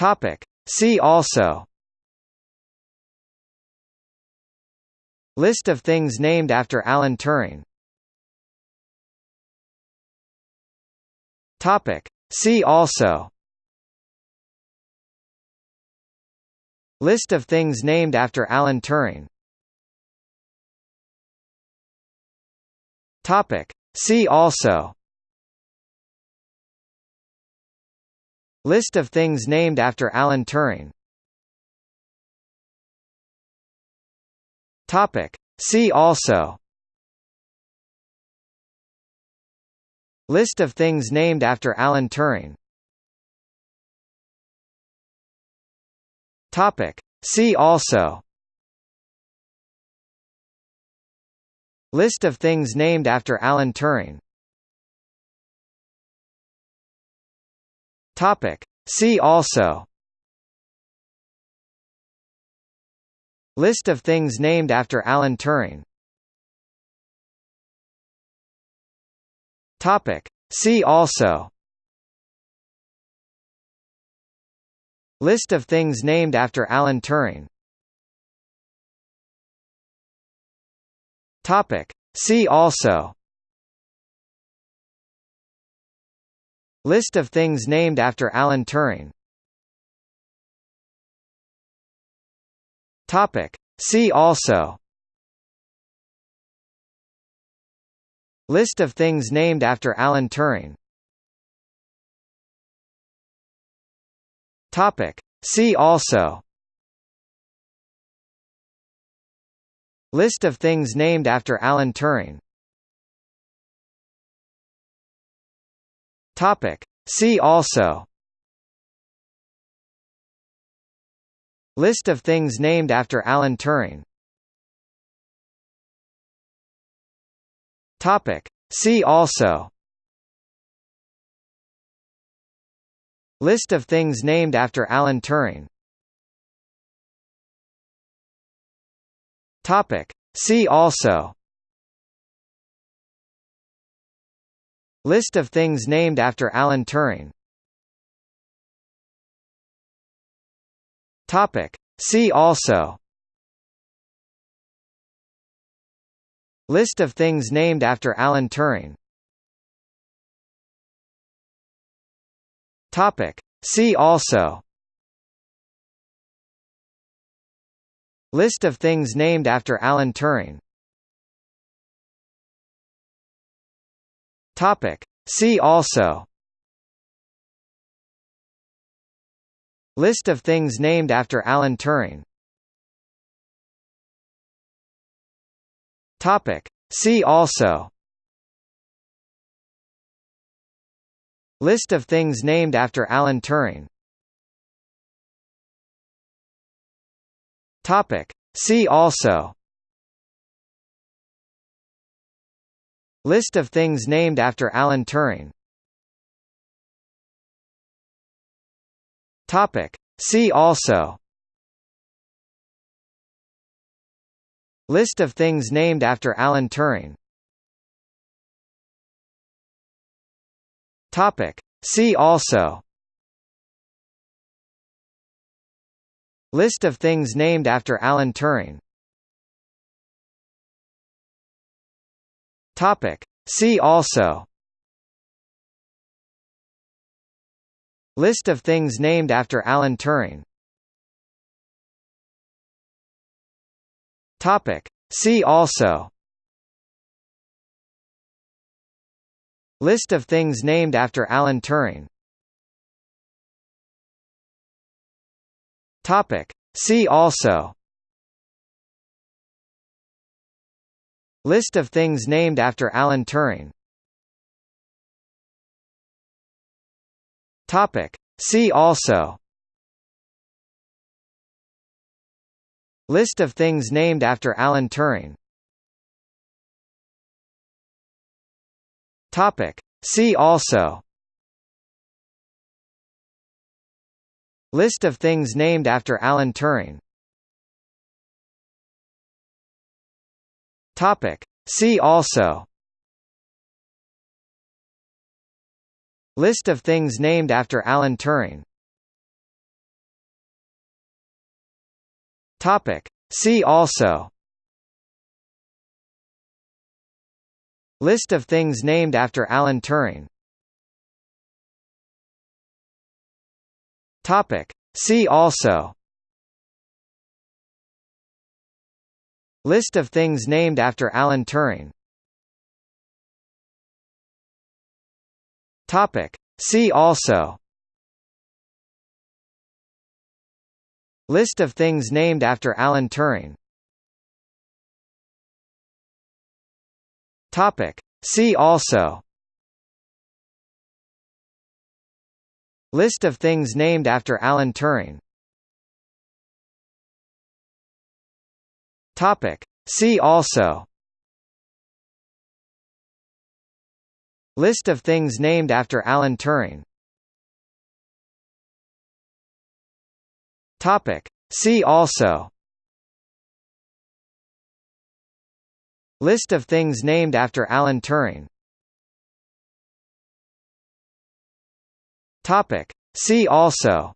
Topic. See also List of things named after Alan Turing Topic. See also List of things named after Alan Turing Topic. See also List of things named after Alan Turing. Topic. See also. List of things named after Alan Turing. Topic. See also. List of things named after Alan Turing Topic. See also List of things named after Alan Turing Topic. See also List of things named after Alan Turing Topic. See also List of things named after Alan Turing. Topic. See also. List of things named after Alan Turing. Topic. See also. List of things named after Alan Turing Topic. See also List of things named after Alan Turing Topic. See also List of things named after Alan Turing Topic. See also List of things named after Alan Turing. Topic. See also. List of things named after Alan Turing. Topic. See also. List of things named after Alan Turing Topic. See also List of things named after Alan Turing Topic. See also List of things named after Alan Turing Topic. See also List of things named after Alan Turing. Topic. See also. List of things named after Alan Turing. Topic. See also. List of things named after Alan Turing Topic. See also List of things named after Alan Turing Topic. See also List of things named after Alan Turing Topic. See also List of things named after Alan Turing. Topic. See also. List of things named after Alan Turing. Topic. See also. List of things named after Alan Turing Topic. See also List of things named after Alan Turing Topic. See also List of things named after Alan Turing Topic. See also List of things named after Alan Turing. Topic. See also. List of things named after Alan Turing. Topic. See also. List of things named after Alan Turing Topic. See also List of things named after Alan Turing Topic. See also List of things named after Alan Turing Topic. See also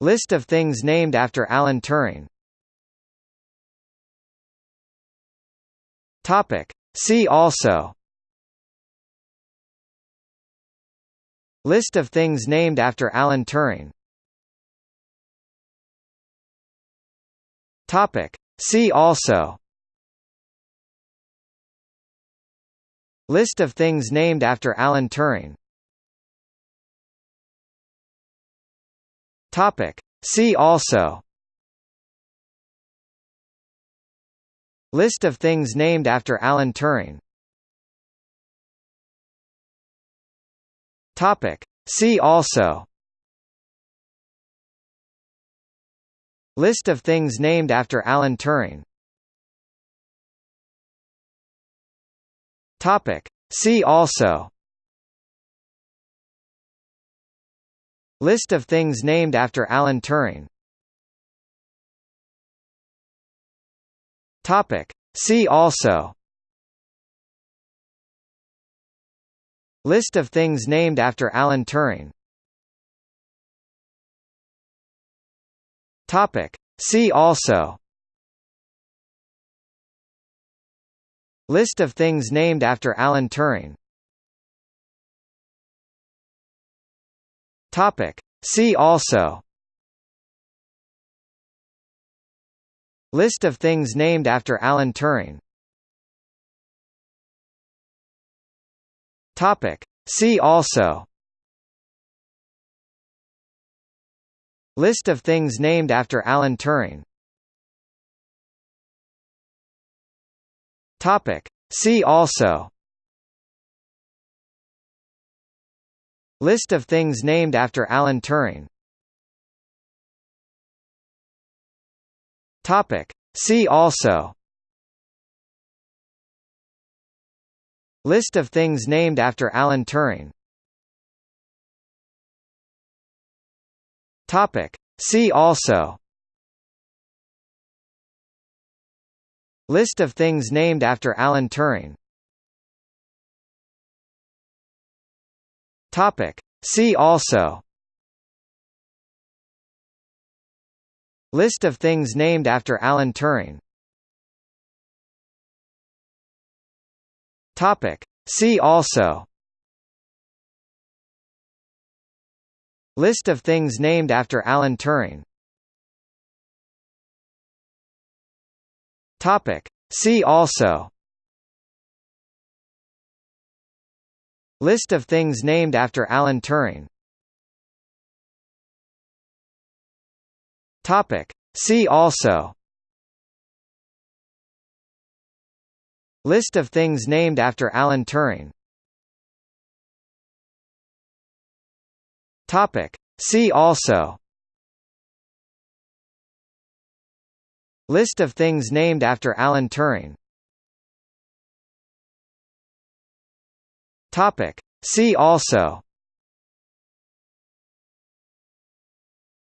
List of things named after Alan Turing. Topic. See also. List of things named after Alan Turing. Topic. See also. List of things named after Alan Turing Topic. See also List of things named after Alan Turing Topic. See also List of things named after Alan Turing Topic. See also List of things named after Alan Turing. Topic. See also. List of things named after Alan Turing. Topic. See also. List of things named after Alan Turing Topic. See also List of things named after Alan Turing Topic. See also List of things named after Alan Turing Topic. See also List of things named after Alan Turing. Topic. See also. List of things named after Alan Turing. Topic. See also. List of things named after Alan Turing Topic. See also List of things named after Alan Turing Topic. See also List of things named after Alan Turing Topic. See also List of things named after Alan Turing. Topic. See also. List of things named after Alan Turing. Topic. See also. List of things named after Alan Turing Topic. See also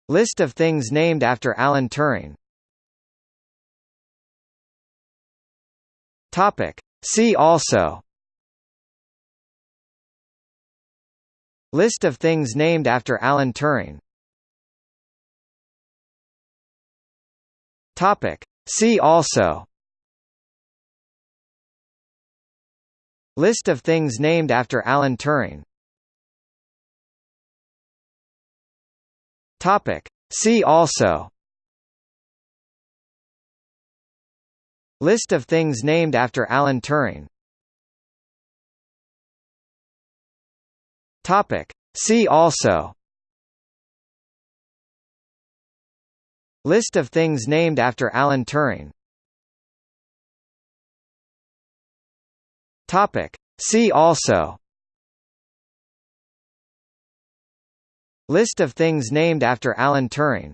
List of things named after Alan Turing Topic. See also List of things named after Alan Turing Topic. See also List of things named after Alan Turing. Topic. See also. List of things named after Alan Turing. Topic. See also. List of things named after Alan Turing Topic. See also List of things named after Alan Turing